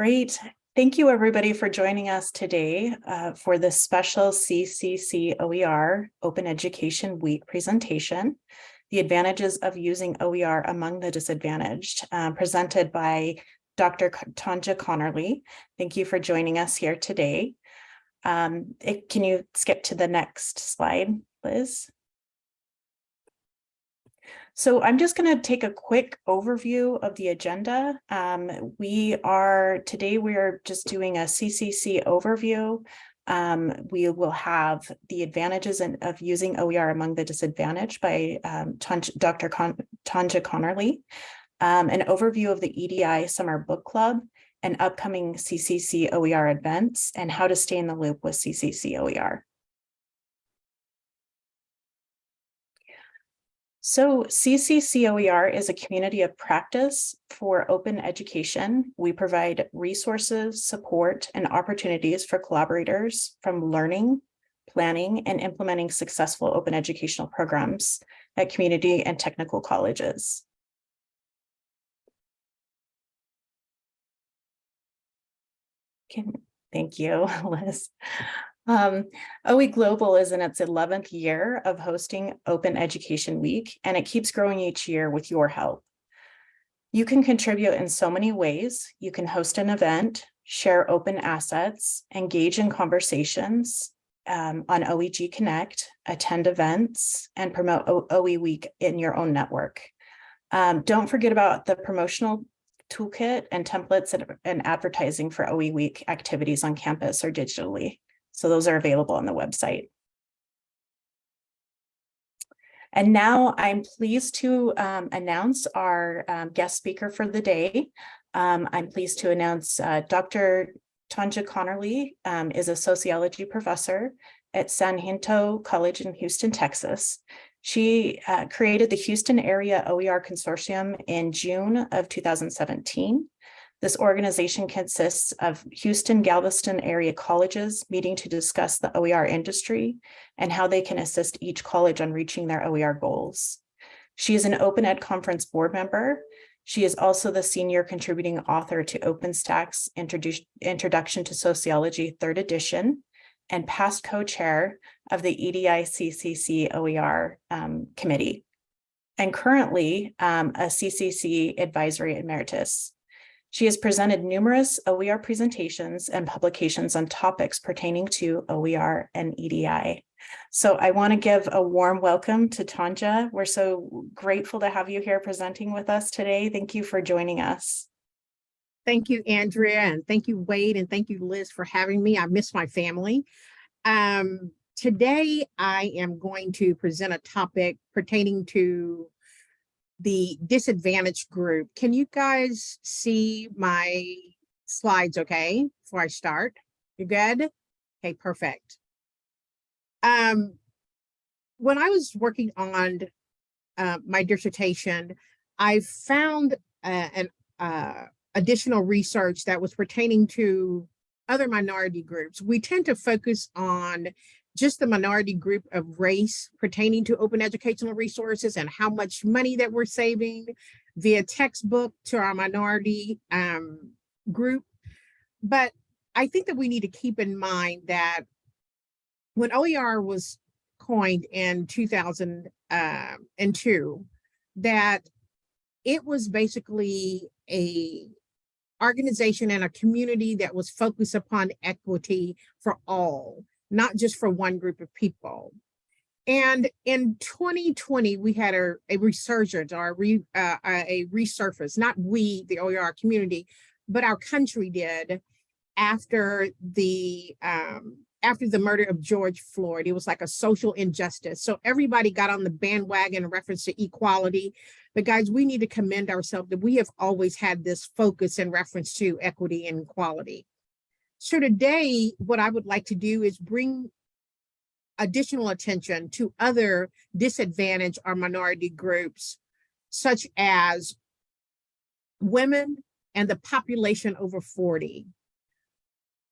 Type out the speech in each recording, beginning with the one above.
Great. Thank you, everybody, for joining us today uh, for this special CCC OER Open Education Week presentation, The Advantages of Using OER Among the Disadvantaged, uh, presented by Dr. Tonja Conerly. Thank you for joining us here today. Um, it, can you skip to the next slide, Liz? So I'm just going to take a quick overview of the agenda. Um, we are, today we are just doing a CCC overview. Um, we will have the advantages in, of using OER among the disadvantaged by um, Dr. Con Tonja Conerly, um, an overview of the EDI Summer Book Club, and upcoming CCC OER events, and how to stay in the loop with CCC OER. So CCCOER is a community of practice for open education. We provide resources, support, and opportunities for collaborators from learning, planning, and implementing successful open educational programs at community and technical colleges. Can, thank you, Liz. Um, OE Global is in its 11th year of hosting Open Education Week, and it keeps growing each year with your help. You can contribute in so many ways. You can host an event, share open assets, engage in conversations um, on OEG Connect, attend events, and promote o OE Week in your own network. Um, don't forget about the promotional toolkit and templates and, and advertising for OE Week activities on campus or digitally. So those are available on the website. And now I'm pleased to um, announce our um, guest speaker for the day. Um, I'm pleased to announce uh, Dr. Tonja Conerly um, is a sociology professor at San Jacinto College in Houston, Texas. She uh, created the Houston Area OER Consortium in June of 2017. This organization consists of Houston Galveston area colleges meeting to discuss the OER industry and how they can assist each college on reaching their OER goals. She is an Open Ed Conference board member. She is also the senior contributing author to OpenStax Introduction to Sociology, third edition, and past co-chair of the EDI CCC OER um, committee, and currently um, a CCC advisory emeritus. She has presented numerous OER presentations and publications on topics pertaining to OER and EDI. So I want to give a warm welcome to Tonja. We're so grateful to have you here presenting with us today. Thank you for joining us. Thank you, Andrea, and thank you, Wade, and thank you, Liz, for having me. I miss my family. Um, today, I am going to present a topic pertaining to the disadvantaged group. Can you guys see my slides okay before I start? You good? Okay, perfect. Um, when I was working on uh, my dissertation, I found uh, an uh, additional research that was pertaining to other minority groups. We tend to focus on just the minority group of race pertaining to open educational resources and how much money that we're saving via textbook to our minority um, group. But I think that we need to keep in mind that when OER was coined in 2002, um, that it was basically a organization and a community that was focused upon equity for all not just for one group of people. And in 2020, we had a, a resurgence or a, re, uh, a resurface, not we, the OER community, but our country did after the um, after the murder of George Floyd. It was like a social injustice. So everybody got on the bandwagon in reference to equality. But guys, we need to commend ourselves that we have always had this focus in reference to equity and equality. So today, what I would like to do is bring additional attention to other disadvantaged or minority groups, such as women and the population over 40.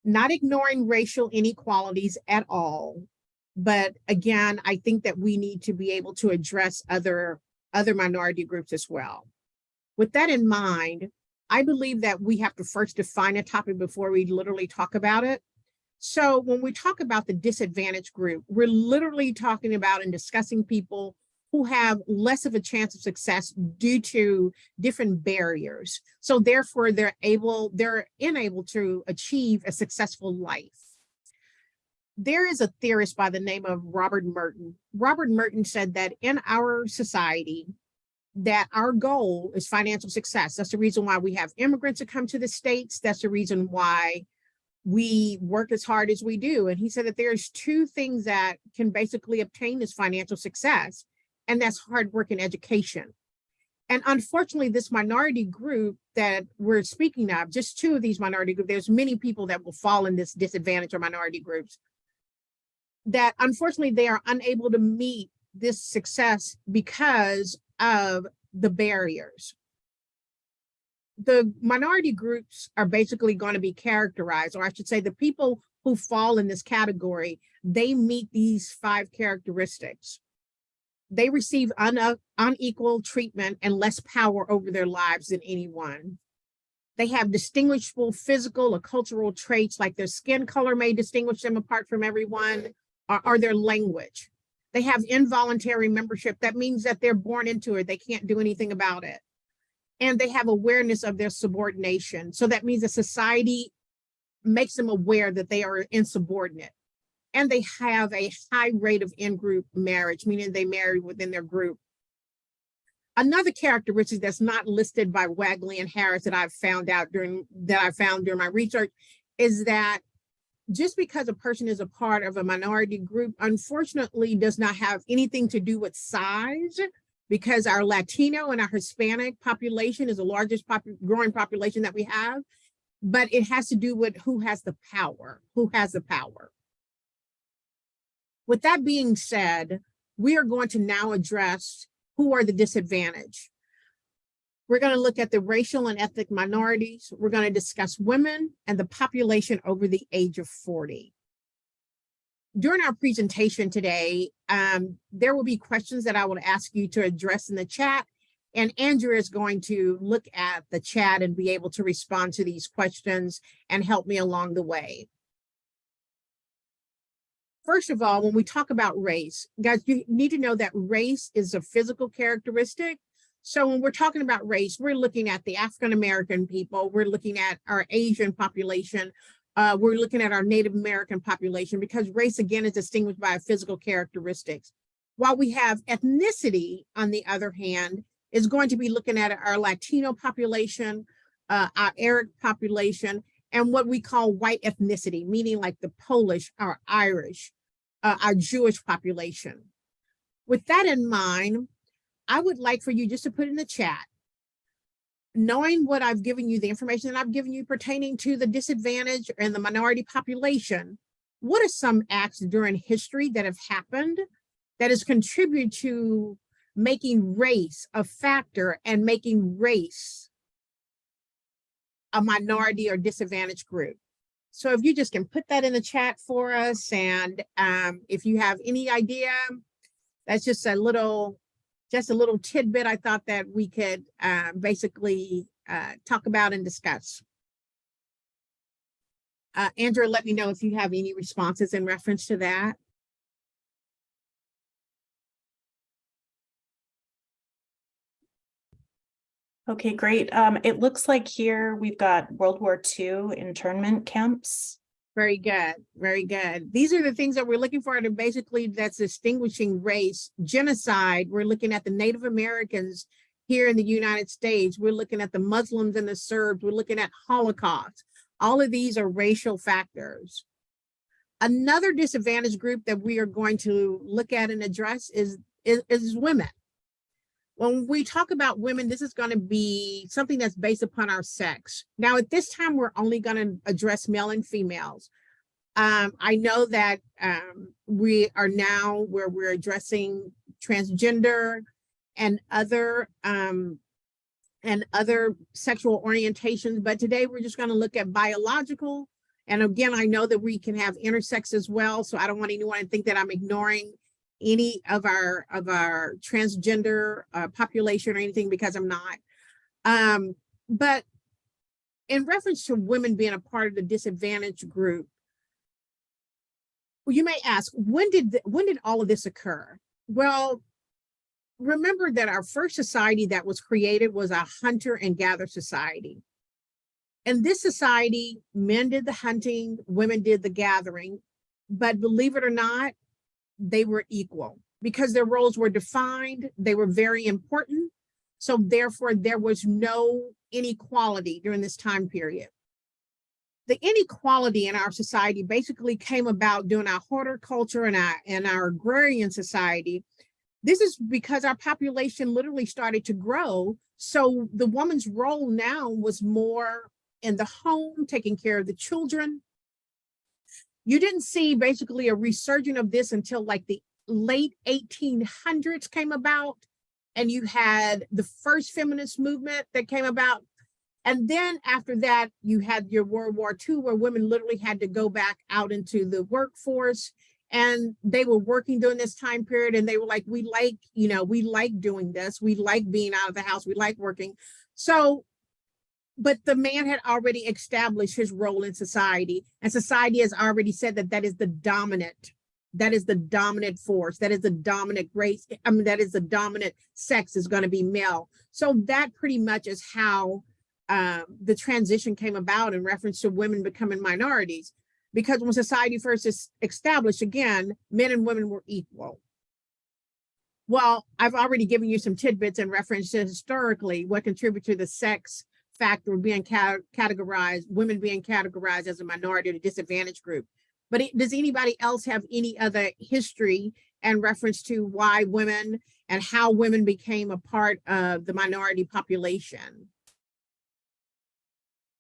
Not ignoring racial inequalities at all, but again, I think that we need to be able to address other, other minority groups as well. With that in mind, I believe that we have to first define a topic before we literally talk about it. So when we talk about the disadvantaged group, we're literally talking about and discussing people who have less of a chance of success due to different barriers. So therefore they're able, they're unable to achieve a successful life. There is a theorist by the name of Robert Merton. Robert Merton said that in our society, that our goal is financial success. That's the reason why we have immigrants that come to the States. That's the reason why we work as hard as we do. And he said that there's two things that can basically obtain this financial success, and that's hard work and education. And unfortunately, this minority group that we're speaking of, just two of these minority groups, there's many people that will fall in this disadvantage or minority groups, that unfortunately they are unable to meet this success because of the barriers. The minority groups are basically going to be characterized, or I should say the people who fall in this category, they meet these five characteristics. They receive un unequal treatment and less power over their lives than anyone. They have distinguishable physical or cultural traits like their skin color may distinguish them apart from everyone or, or their language. They have involuntary membership. That means that they're born into it. They can't do anything about it. And they have awareness of their subordination. So that means that society makes them aware that they are insubordinate. And they have a high rate of in-group marriage, meaning they marry within their group. Another characteristic that's not listed by Wagley and Harris that I've found out during that I found during my research is that just because a person is a part of a minority group, unfortunately does not have anything to do with size because our Latino and our Hispanic population is the largest pop growing population that we have, but it has to do with who has the power, who has the power. With that being said, we are going to now address who are the disadvantaged. We're going to look at the racial and ethnic minorities. We're going to discuss women and the population over the age of 40. During our presentation today, um, there will be questions that I will ask you to address in the chat. And Andrea is going to look at the chat and be able to respond to these questions and help me along the way. First of all, when we talk about race, guys, you need to know that race is a physical characteristic so when we're talking about race, we're looking at the African-American people, we're looking at our Asian population, uh, we're looking at our Native American population because race again is distinguished by physical characteristics. While we have ethnicity, on the other hand, is going to be looking at our Latino population, uh, our Arab population, and what we call white ethnicity, meaning like the Polish, our Irish, uh, our Jewish population. With that in mind, I would like for you just to put in the chat, knowing what I've given you, the information that I've given you pertaining to the disadvantaged and the minority population, what are some acts during history that have happened that has contributed to making race a factor and making race a minority or disadvantaged group? So if you just can put that in the chat for us, and um, if you have any idea, that's just a little just a little tidbit I thought that we could uh, basically uh, talk about and discuss. Uh, Andrea, let me know if you have any responses in reference to that. Okay, great. Um, it looks like here we've got World War II internment camps. Very good, very good. These are the things that we're looking for and basically that's distinguishing race. Genocide, we're looking at the Native Americans here in the United States. We're looking at the Muslims and the Serbs. We're looking at Holocaust. All of these are racial factors. Another disadvantaged group that we are going to look at and address is, is, is women. When we talk about women, this is going to be something that's based upon our sex. Now, at this time, we're only going to address male and females. Um, I know that um, we are now where we're addressing transgender and other um, and other sexual orientations, but today we're just going to look at biological. And again, I know that we can have intersex as well, so I don't want anyone to think that I'm ignoring any of our of our transgender uh, population or anything because I'm not. Um, but in reference to women being a part of the disadvantaged group, you may ask, when did, th- when did all of this occur? Well, remember that our first society that was created was a hunter and gather society. In this society, men did the hunting, women did the gathering, but believe it or not, they were equal because their roles were defined, they were very important. So therefore, there was no inequality during this time period. The inequality in our society basically came about during our horticulture and our, and our agrarian society. This is because our population literally started to grow. So the woman's role now was more in the home, taking care of the children. You didn't see basically a resurgence of this until like the late 1800s came about and you had the first feminist movement that came about. And then after that, you had your World War II where women literally had to go back out into the workforce and they were working during this time period and they were like, we like, you know, we like doing this. We like being out of the house. We like working. So, but the man had already established his role in society and society has already said that that is the dominant that is the dominant force that is the dominant race i mean that is the dominant sex is going to be male. So that pretty much is how um, the transition came about in reference to women becoming minorities because when society first is established again men and women were equal. Well i've already given you some tidbits in reference to historically what contributed to the sex factor of being ca categorized women being categorized as a minority or a disadvantaged group but it, does anybody else have any other history and reference to why women and how women became a part of the minority population?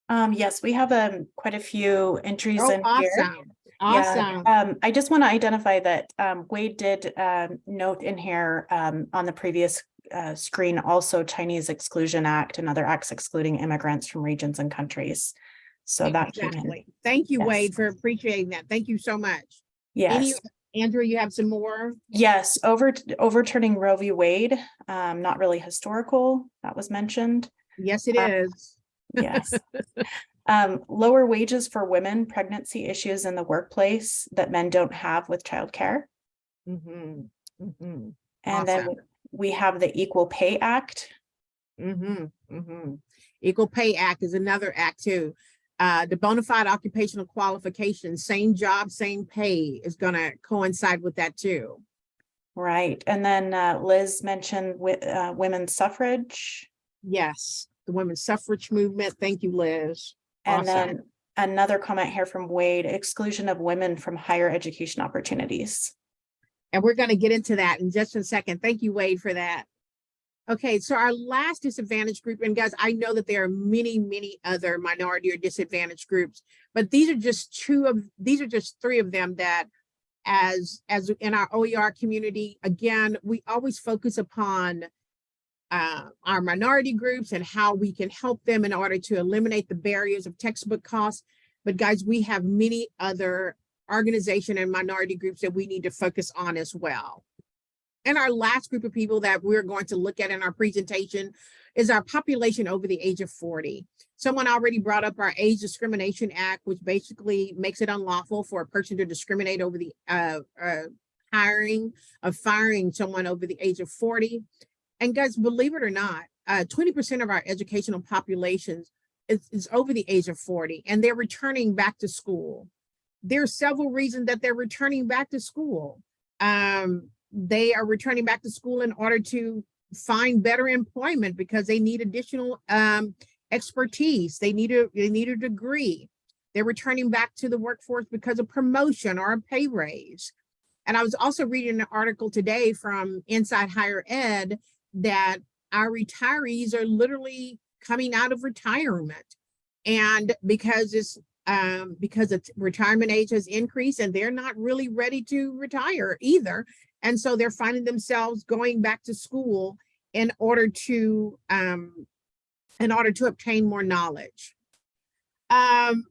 Um, yes, we have um quite a few entries Oh, in here. awesome, Yeah, awesome. um, I just want to identify that um Wade did um note in here um on the previous uh screen also Chinese Exclusion Act and other acts excluding immigrants from regions and countries. So that. Exactly. Thank you, Yes. Wade, for appreciating that. Thank you so much. Any, Yes, Andrea, you have some more? yes, over overturning Roe v. Wade, um, not really historical, that was mentioned. Yes, it Uh, is. Yes. Um, lower wages for women, pregnancy issues in the workplace that men don't have with childcare. Mhm, mhm, And then Awesome. We have the Equal Pay Act. Mm-hmm, mm-hmm. Equal Pay Act is another act too. Uh, the bona fide occupational qualifications, same job, same pay is gonna coincide with that too. Right, and then uh, Liz mentioned with uh, women's suffrage. Yes, the women's suffrage movement. Thank you, Liz. And Awesome. then another comment here from Wade, exclusion of women from higher education opportunities. And we're gonna get into that in just a second. Thank you, Wade, for that. Okay, so our last disadvantaged group, and guys, I know that there are many, many other minority or disadvantaged groups, but these are just two of, these are just three of them that as, as in our OER community, again, we always focus upon uh, our minority groups and how we can help them in order to eliminate the barriers of textbook costs. But guys, we have many other organization and minority groups that we need to focus on as well. And our last group of people that we're going to look at in our presentation is our population over the age of 40. Someone already brought up our Age Discrimination Act, which basically makes it unlawful for a person to discriminate over the uh, uh, hiring of firing someone over the age of 40. And guys, believe it or not, 20% of our educational populations is, is over the age of 40 and they're returning back to school. There are several reasons that they're returning back to school. Um, they are returning back to school in order to find better employment because they need additional um, expertise. They need a they need a degree. They're returning back to the workforce because of promotion or a pay raise. And I was also reading an article today from Inside Higher Ed that our retirees are literally coming out of retirement. And because it's um, because it's retirement age has increased and they're not really ready to retire either. And so they're finding themselves going back to school in order to um, in order to obtain more knowledge. Um,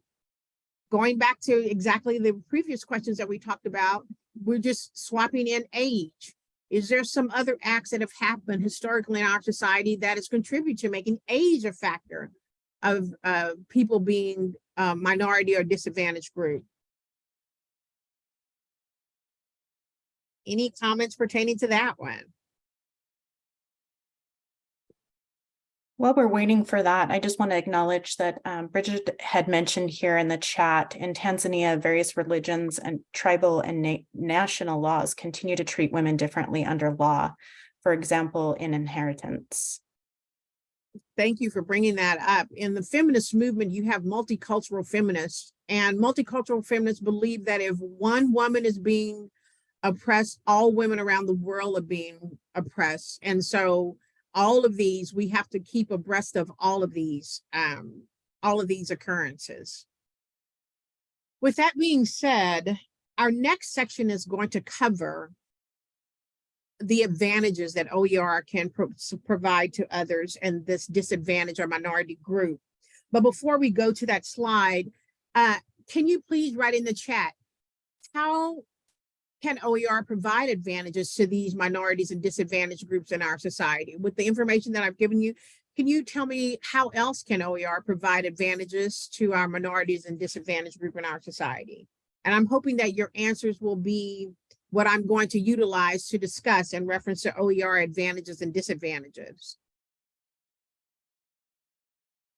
going back to exactly the previous questions that we talked about, we're just swapping in age. Is there some other acts that have happened historically in our society that has contributed to making age a factor? of uh, people being uh, minority or disadvantaged group. Any comments pertaining to that one? While we're waiting for that, I just want to acknowledge that um, Bridget had mentioned here in the chat, in Tanzania, various religions and tribal and na- national laws continue to treat women differently under law, for example, in inheritance. Thank you for bringing that up. In the feminist movement, you have multicultural feminists and multicultural feminists believe that if one woman is being oppressed, all women around the world are being oppressed. And so all of these, we have to keep abreast of all of these, um, all of these occurrences. With that being said, our next section is going to cover the advantages that OER can pro provide to others and this disadvantage or minority group. But before we go to that slide, uh, can you please write in the chat, how can OER provide advantages to these minorities and disadvantaged groups in our society? With the information that I've given you, can you tell me how else can OER provide advantages to our minorities and disadvantaged group in our society? And I'm hoping that your answers will be what I'm going to utilize to discuss in reference to OER advantages and disadvantages.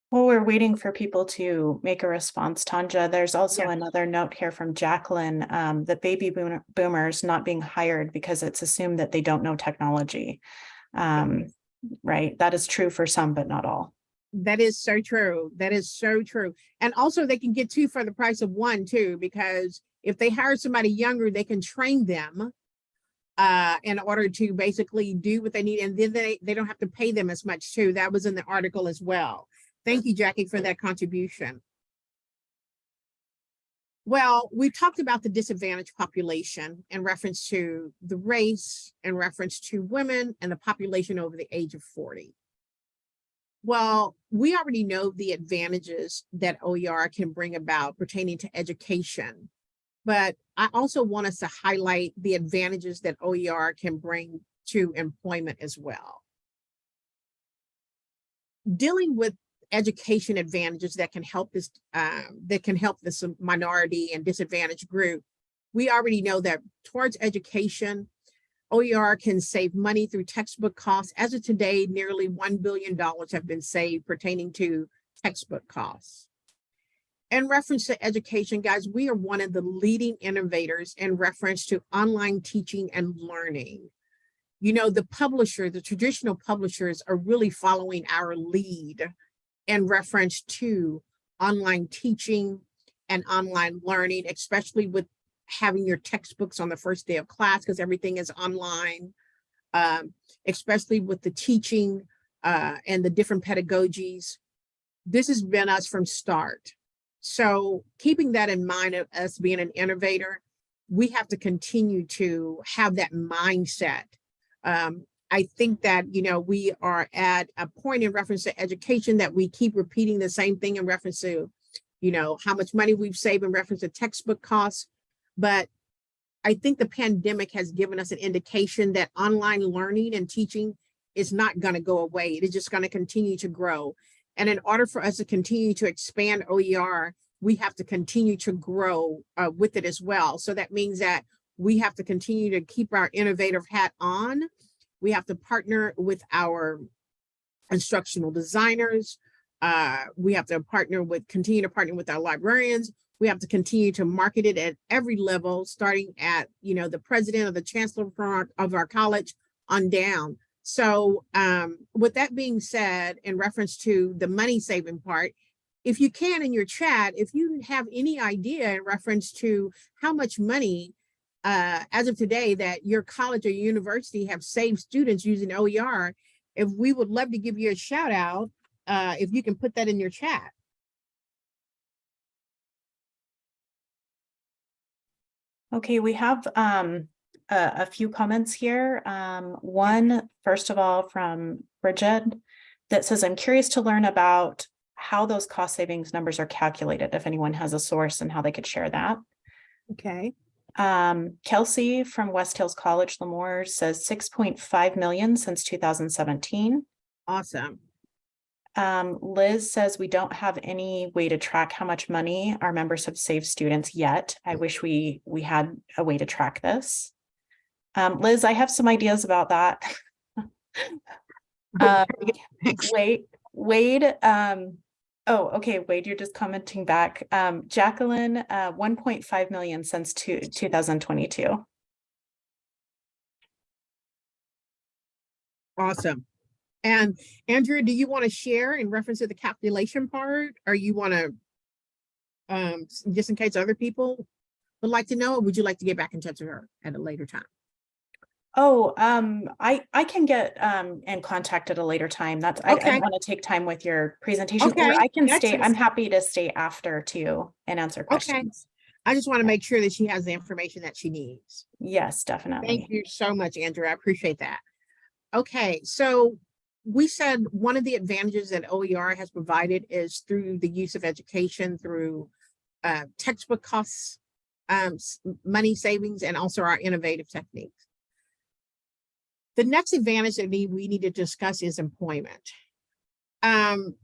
While we're waiting for people to make a response, Tonja, there's also Yeah. another note here from Jacqueline, um, that baby boomer- boomers not being hired because it's assumed that they don't know technology. Um, right, that is true for some, but not all. That is so true. That is so true. And also they can get two for the price of one too, because if they hire somebody younger, they can train them uh, in order to basically do what they need. And then they, they don't have to pay them as much too. That was in the article as well. Thank you, Jackie, for that contribution. Well, we talked about the disadvantaged population in reference to the race, in reference to women and the population over the age of 40. Well, we already know the advantages that OER can bring about pertaining to education. But I also want us to highlight the advantages that OER can bring to employment as well. Dealing with education advantages that can help this um, that can help this minority and disadvantaged group. We already know that towards education, OER can save money through textbook costs. As of today, nearly $1 billion have been saved pertaining to textbook costs. In reference to education, guys, we are one of the leading innovators in reference to online teaching and learning. You know, the publisher, the traditional publishers are really following our lead in reference to online teaching and online learning, especially with having your textbooks on the first day of class because everything is online, um, especially with the teaching uh, and the different pedagogies. This has been us from start. So keeping that in mind of us being an innovator, we have to continue to have that mindset. Um, I think that, you know, we are at a point in reference to education that we keep repeating the same thing in reference to, you know, how much money we've saved in reference to textbook costs. But I think the pandemic has given us an indication that online learning and teaching is not going to go away. It is just going to continue to grow. And in order for us to continue to expand OER, we have to continue to grow uh, with it as well. So that means that we have to continue to keep our innovative hat on. We have to partner with our instructional designers. Uh, we have to partner with, continue to partner with our librarians. We have to continue to market it at every level, starting at, you know, the president or the chancellor of our, of our college on down. So um, with that being said, in reference to the money saving part, if you can in your chat, if you have any idea in reference to how much money uh, as of today that your college or university have saved students using OER, if we would love to give you a shout out, uh, if you can put that in your chat. Okay, we have um, a, a few comments here. Um, one, first of all, from Bridget that says, I'm curious to learn about how those cost savings numbers are calculated, if anyone has a source and how they could share that. Okay. Um, Kelsey from West Hills College, Lemoore says 6.5 million since 2017. Awesome. Um, Liz says we don't have any way to track how much money our members have saved students yet. I wish we, we had a way to track this. Um, Liz, I have some ideas about that. Um, Wade, Wade, um, oh, okay, Wade, you're just commenting back. Um, Jacqueline, uh, one point five million since two, two thousand twenty-two. Awesome. And Andrea, do you want to share in reference to the calculation part, or you want to um, just in case other people would like to know, or would you like to get back in touch with her at a later time? Oh, um, I, I can get, um, in contact at a later time. That's, I, I want to take time with your presentation, or Okay, I can that's stay, I'm happy to stay after too and answer questions. Okay. I just want to make sure that she has the information that she needs. Yes, definitely. Thank you so much, Andrea. I appreciate that. Okay, so we said one of the advantages that OER has provided is through the use of education through uh, textbook costs, um, money savings, and also our innovative techniques. The next advantage that we, we need to discuss is employment. Um,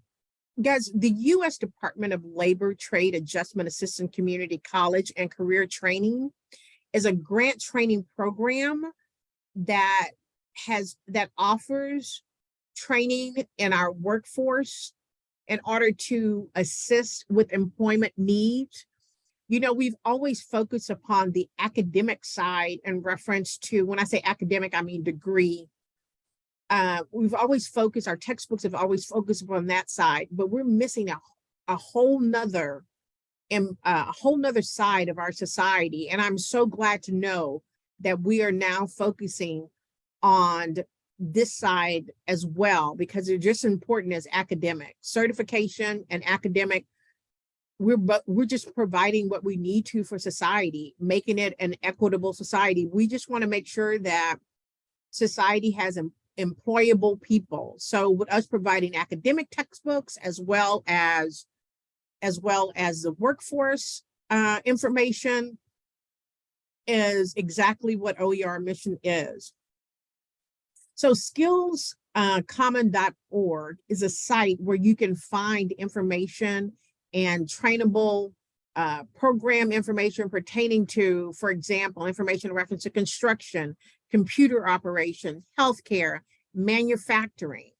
guys, the U.S. Department of Labor Trade Adjustment Assistance Community College and Career Training is a grant training program that has, that offers training in our workforce in order to assist with employment needs. You know, we've always focused upon the academic side in reference to, when I say academic, I mean degree. Uh, we've always focused, our textbooks have always focused upon that side, but we're missing a, a whole nother and a whole nother side of our society. And I'm so glad to know that we are now focusing on this side as well, because they're just important as academic certification and academic. We're but we're just providing what we need to for society, making it an equitable society. We just want to make sure that society has em- employable people. So with us providing academic textbooks as well as as well as the workforce uh, information is exactly what OER mission is. So skills uh, common.org is a site where you can find information and trainable uh, program information pertaining to, for example, information in reference to construction, computer operations, healthcare, manufacturing.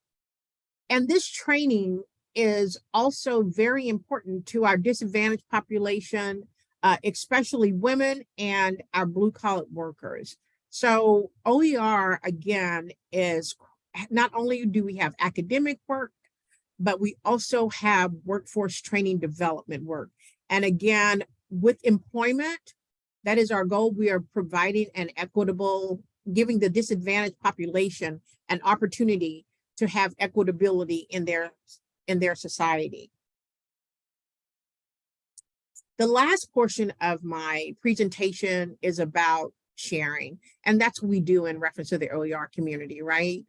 And this training is also very important to our disadvantaged population, uh, especially women and our blue collar workers. So OER again is not only do we have academic work, but we also have workforce training development work. And again, with employment, that is our goal. We are providing an equitable, giving the disadvantaged population an opportunity to have equitability in their in their society. The last portion of my presentation is about sharing, and that's what we do in reference to the OER community, right?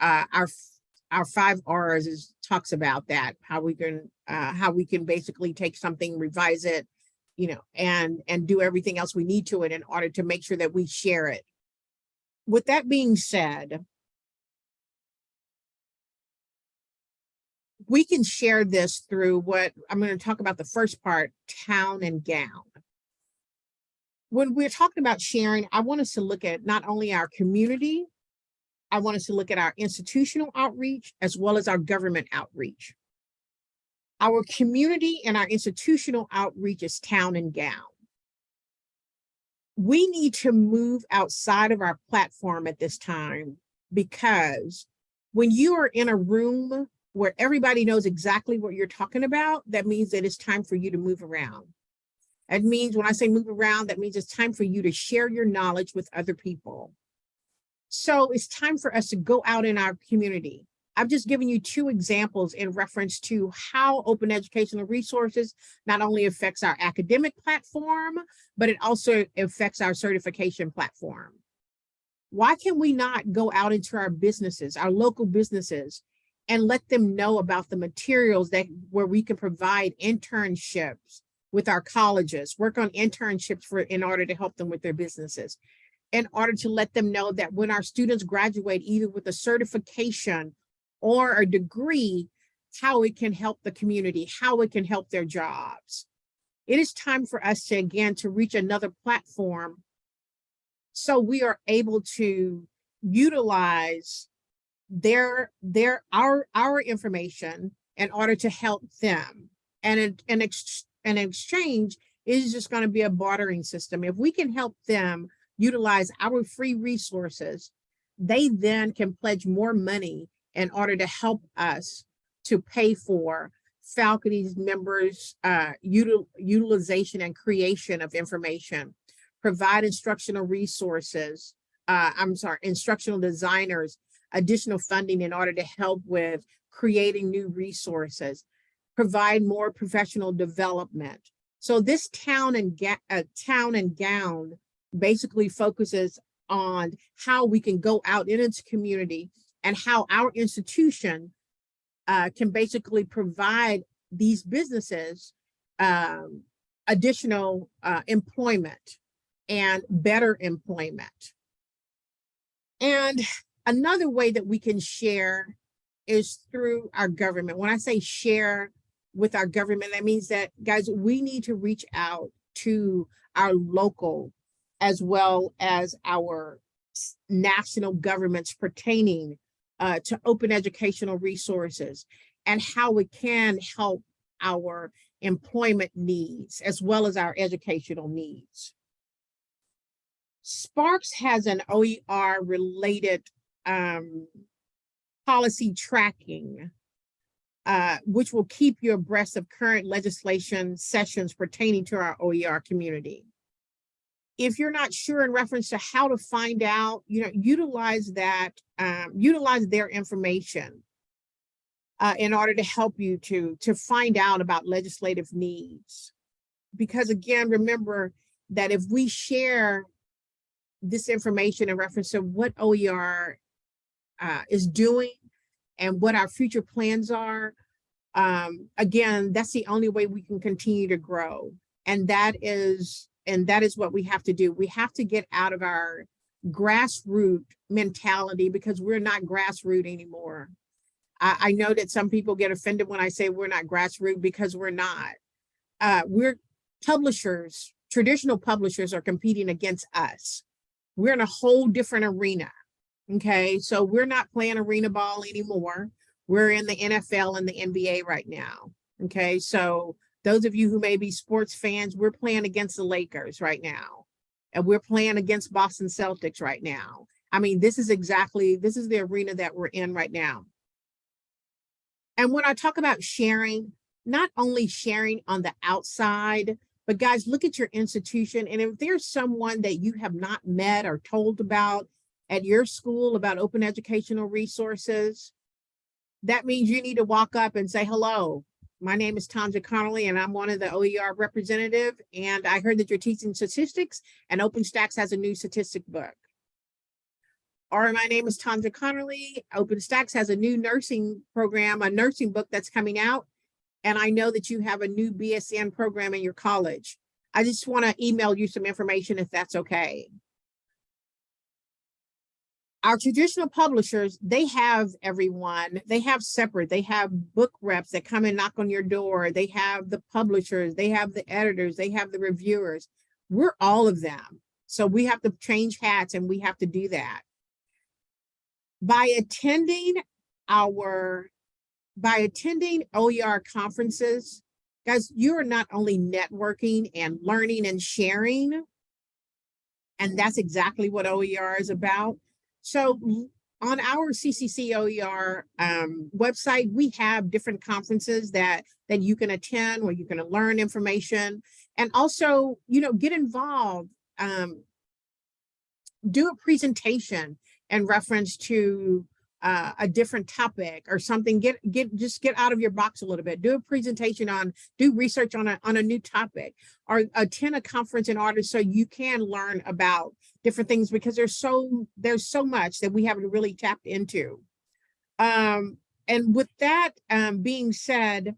Uh, our our five R's is talks about that, how we can uh, how we can basically take something, revise it, you know, and and do everything else we need to it in order to make sure that we share it. With that being said, we can share this through what I'm going to talk about the first part, town and gown. When we're talking about sharing, I want us to look at not only our community, I want us to look at our institutional outreach as well as our government outreach. Our community and our institutional outreach is town and gown. We need to move outside of our platform at this time because when you are in a room where everybody knows exactly what you're talking about, that means that it's time for you to move around. That means when I say move around, that means it's time for you to share your knowledge with other people. So it's time for us to go out in our community. I've just given you two examples in reference to how open educational resources not only affects our academic platform, but it also affects our certification platform. Why can we not go out into our businesses, our local businesses, and let them know about the materials that where we can provide internships with our colleges, work on internships for in order to help them with their businesses, in order to let them know that when our students graduate either with a certification or a degree, how it can help the community, how it can help their jobs. It is time for us to, again, to reach another platform so we are able to utilize their, their, our, our information in order to help them. And an, in, ex, in exchange is just going to be a bartering system. If we can help them utilize our free resources, they then can pledge more money in order to help us to pay for faculty's members uh, util utilization and creation of information, provide instructional resources, uh, I'm sorry, instructional designers, additional funding in order to help with creating new resources, provide more professional development. So this town and uh, town and gown basically focuses on how we can go out in its community and how our institution uh, can basically provide these businesses um, additional uh, employment and better employment. And another way that we can share is through our government. When I say share with our government, that means that, guys, we need to reach out to our local as well as our national governments pertaining uh, to open educational resources and how it can help our employment needs as well as our educational needs. SPARC's has an OER related um, policy tracking, uh, which will keep you abreast of current legislation sessions pertaining to our OER community. If you're not sure in reference to how to find out, you know, utilize that, um, utilize their information uh, in order to help you to, to find out about legislative needs. Because again, remember that if we share this information in reference to what OER uh, is doing and what our future plans are, um, again, that's the only way we can continue to grow. And that is, and that is what we have to do. We have to get out of our grassroots mentality because we're not grassroots anymore. I, I know that some people get offended when I say we're not grassroots because we're not. Uh, we're publishers, traditional publishers are competing against us. We're in a whole different arena. Okay, so we're not playing arena ball anymore. We're in the NFL and the NBA right now. Okay, so those of you who may be sports fans, we're playing against the Lakers right now. And we're playing against Boston Celtics right now. I mean, this is exactly, this is the arena that we're in right now. And when I talk about sharing, not only sharing on the outside, but guys, look at your institution. And if there's someone that you have not met or told about at your school about open educational resources, that means you need to walk up and say, hello, my name is Tonja Conerly and I'm one of the OER representative. And I heard that you're teaching statistics and OpenStax has a new statistic book. Or my name is Tonja Conerly. OpenStax has a new nursing program, a nursing book that's coming out. And I know that you have a new BSN program in your college. I just want to email you some information if that's okay. Our traditional publishers, they have everyone, they have separate, they have book reps that come and knock on your door. They have the publishers, they have the editors, they have the reviewers. We're all of them. So we have to change hats and we have to do that by attending our by attending OER conferences, guys, you are not only networking and learning and sharing, and that's exactly what OER is about. So on our CCC OER um, website, we have different conferences that, that you can attend where you can learn information and also, you know, get involved, um, do a presentation in reference to uh, a different topic or something, get get just get out of your box a little bit. Do a presentation on, do research on a on a new topic, or attend a conference in order so you can learn about different things because there's so there's so much that we haven't really tapped into. Um, and with that um, being said,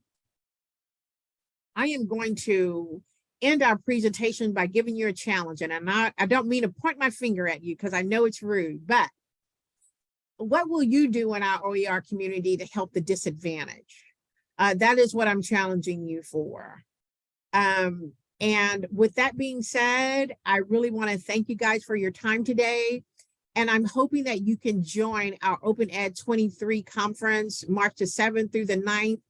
I am going to end our presentation by giving you a challenge. And I'm not, I don't mean to point my finger at you because I know it's rude, but what will you do in our OER community to help the disadvantaged? Uh, that is what I'm challenging you for. Um, and with that being said, I really want to thank you guys for your time today. And I'm hoping that you can join our Open Ed 23 conference, March the 7th through the 9th.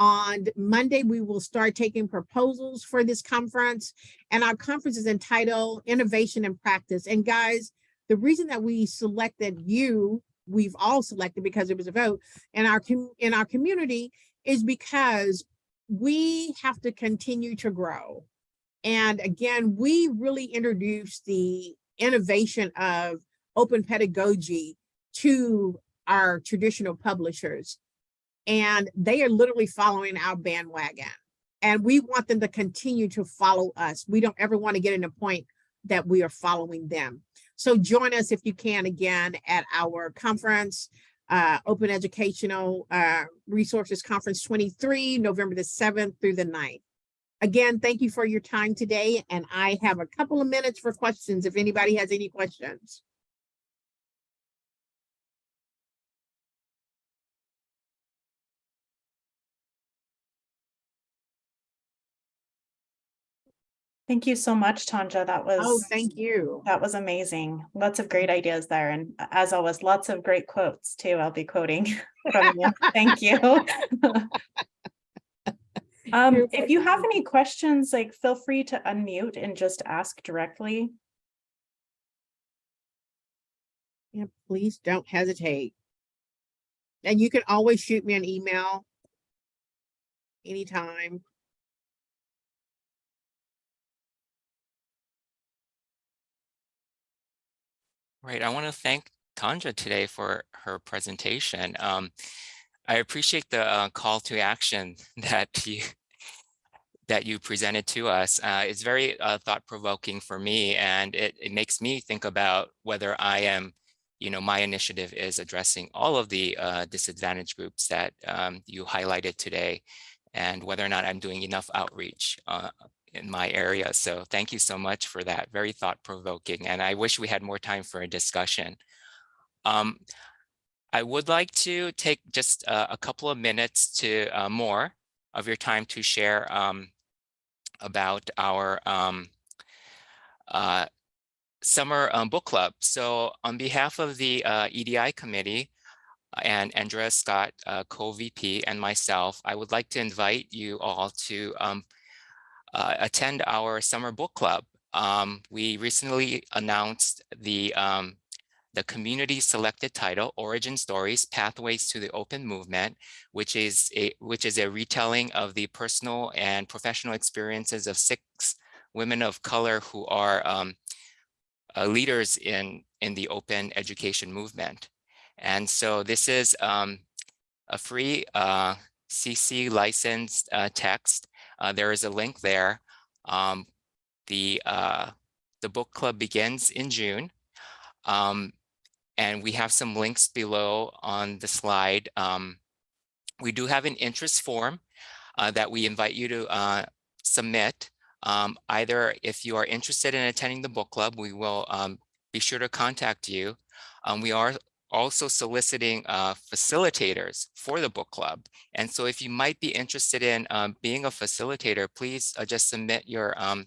On Monday, we will start taking proposals for this conference. And our conference is entitled Innovation and Practice. And guys, the reason that we selected you, we've all selected because it was a vote in our, in our community is because we have to continue to grow. And again, we really introduced the innovation of open pedagogy to our traditional publishers. And they are literally following our bandwagon. And we want them to continue to follow us. We don't ever want to get in a point that we are following them. So join us if you can again at our conference, uh, Open Educational uh, Resources Conference 23, November the 7th through the 9th. Again, thank you for your time today. And I have a couple of minutes for questions if anybody has any questions. Thank you so much, Tonja. That was Oh, thank you. that was amazing. Lots of great ideas there. And as always, lots of great quotes too. I'll be quoting from you. Thank you. Um, if you have any questions, like feel free to unmute and just ask directly. Yeah, please don't hesitate. And you can always shoot me an email anytime. Right. I want to thank Tonja today for her presentation. Um, I appreciate the uh, call to action that you that you presented to us. Uh, it's very uh, thought-provoking for me, and it, it makes me think about whether I am, you know, my initiative is addressing all of the uh, disadvantaged groups that um, you highlighted today, and whether or not I'm doing enough outreach uh, in my area. So thank you so much for that. Very thought-provoking, and I wish we had more time for a discussion. Um, I would like to take just uh, a couple of minutes to uh, more of your time to share um, about our um, uh, summer um, book club. So on behalf of the uh, EDI committee and Andrea Scott, uh, co-VP and myself, I would like to invite you all to um, uh, attend our summer book club. Um, we recently announced the um, the community selected title origin stories pathways to the open movement which is a which is a retelling of the personal and professional experiences of six women of color who are um, uh, leaders in in the open education movement and so this is um, a free uh, cc licensed uh, text uh, there is a link there um, the uh, the book club begins in june um, and we have some links below on the slide. Um, we do have an interest form uh, that we invite you to uh, submit. Um, either if you are interested in attending the book club, we will um, be sure to contact you. Um, we are also soliciting uh, facilitators for the book club. And so if you might be interested in um, being a facilitator, please uh, just submit your, um,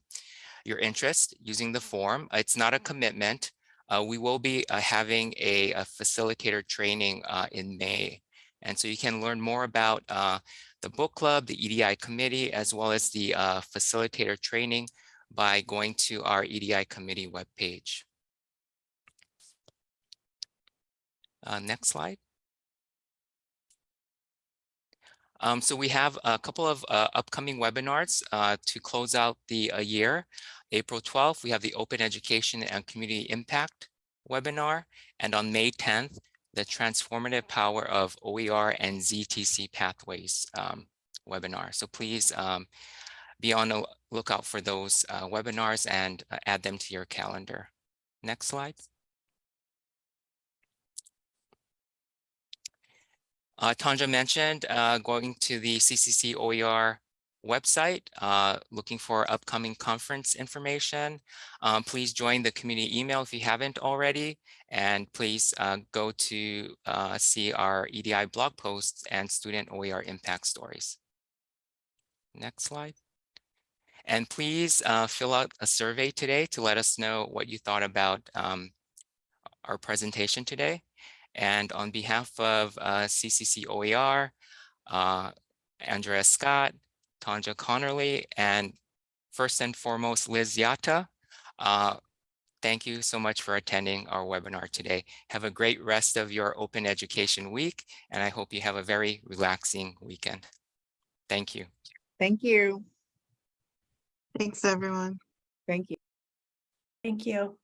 your interest using the form. It's not a commitment. Uh, we will be uh, having a, a, facilitator training uh, in May. And so you can learn more about uh, the book club, the EDI committee, as well as the uh, facilitator training by going to our EDI committee webpage. Uh, next slide. Um, so we have a couple of upcoming webinars to close out the year. April 12th, we have the Open Education and Community Impact webinar. And on May 10th, the Transformative Power of OER and ZTC Pathways um, webinar. So please um, be on the lookout for those uh, webinars and uh, add them to your calendar. Next slide. Uh, Tonja mentioned uh, going to the CCC OER website uh, looking for upcoming conference information. Um, please join the community email if you haven't already, and please uh, go to uh, see our EDI blog posts and student OER impact stories. Next slide. And please uh, fill out a survey today to let us know what you thought about um, our presentation today. And on behalf of uh, CCC OER, uh, Andrea Scott, Tonja Conerly, and first and foremost, Liz Yata, uh, thank you so much for attending our webinar today. Have a great rest of your open education week, and I hope you have a very relaxing weekend. Thank you. Thank you. Thanks, everyone. Thank you. Thank you.